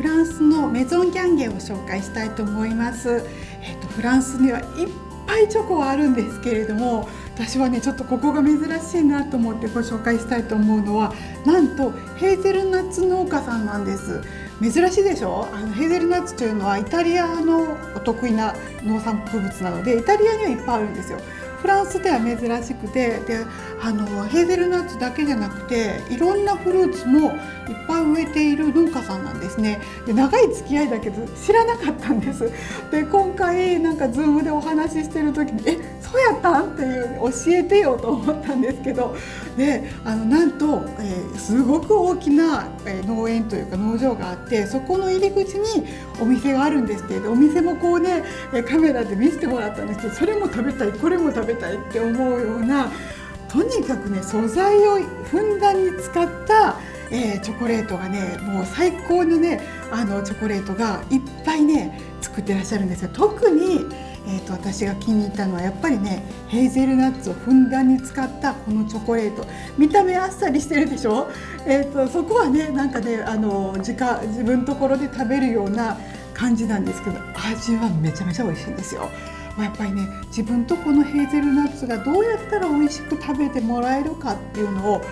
フランスのメゾンギャンゲを紹介したいと思います。えっとフランスにはいっぱいチョコはあるんですけれども私はねちょっとここが珍しいなと思ってご紹介したいと思うのはなんとヘーゼルナッツ農家さんなんです。珍しいでしょ？あのヘーゼルナッツというのはイタリアのお得意な農産物なのでイタリアにはいっぱいあるんですよ。フランスでは珍しくてであのヘーゼルナッツだけじゃなくていろんなフルーツもいっぱい植えている農家さんなんですね。で長い付き合いだけど知らなかったんです。で今回なんか Zoom でお話ししてる時に「えそうやったん?」っていう教えてよと思ったんですけどであのなんと、えー、すごく大きな、え、農園というか農場があってそこの入り口にお店があるんですってお店もこうねカメラで見せてもらったんですけどそれも食べたいこれも食べたいって思うようなとにかくね素材をふんだんに使った、えー、チョコレートがねもう最高のねあのチョコレートがいっぱいね作ってらっしゃるんですよ。特にえーと、私が気に入ったのはやっぱりねヘーゼルナッツをふんだんに使ったこのチョコレート見た目あっさりしてるでしょ、えーと、そこはねなんかねあの自家自分ところで食べるような感じなんですけど味はめちゃめちゃ美味しいんですよ。まやっぱりね自分とこのヘーゼルナッツがどうやったら美味しく食べてもらえるかっていうのを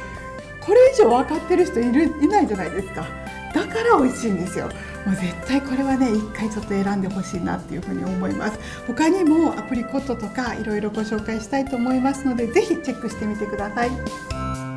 これ以上分かってる人いるいないじゃないですか。だから美味しいんですよ。もう絶対これはね一回ちょっと選んでほしいなっていうふうに思います。他にもアプリコットとかいろいろご紹介したいと思いますので是非チェックしてみてください。